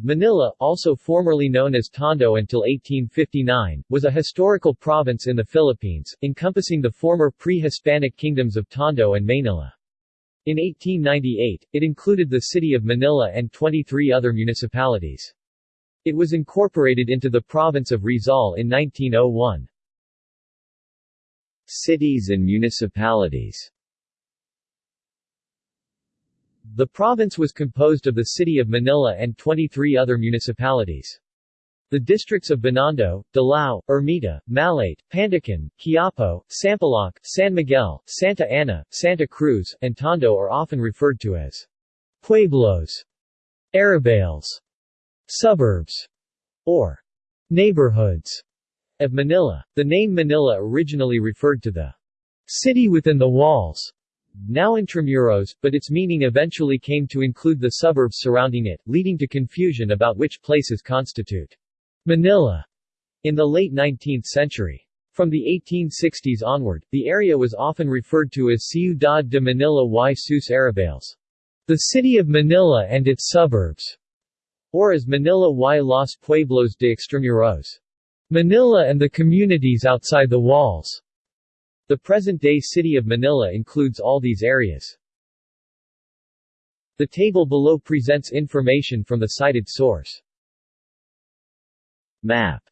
Manila, also formerly known as Tondo until 1859, was a historical province in the Philippines, encompassing the former pre-Hispanic kingdoms of Tondo and Manila. In 1898, it included the city of Manila and 23 other municipalities. It was incorporated into the province of Rizal in 1901. Cities and municipalities The province was composed of the city of Manila and 23 other municipalities. The districts of Binondo, Dilao, Ermita, Malate, Pandacan, Quiapo, Sampaloc, San Miguel, Santa Ana, Santa Cruz, and Tondo are often referred to as pueblos, arrabales, suburbs, or neighborhoods of Manila. The name Manila originally referred to the city within the walls, now Intramuros, but its meaning eventually came to include the suburbs surrounding it, leading to confusion about which places constitute Manila in the late 19th century. From the 1860s onward, the area was often referred to as Ciudad de Manila y sus arrabales, the city of Manila and its suburbs, or as Manila y los pueblos de extramuros, Manila and the communities outside the walls. The present-day city of Manila includes all these areas. The table below presents information from the cited source. Map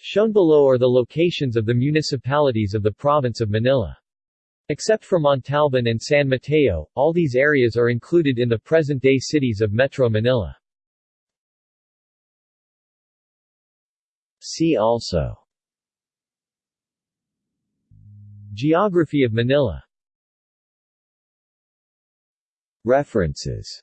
Shown below are the locations of the municipalities of the province of Manila. Except for Montalban and San Mateo, all these areas are included in the present-day cities of Metro Manila. See also Geography of Manila. References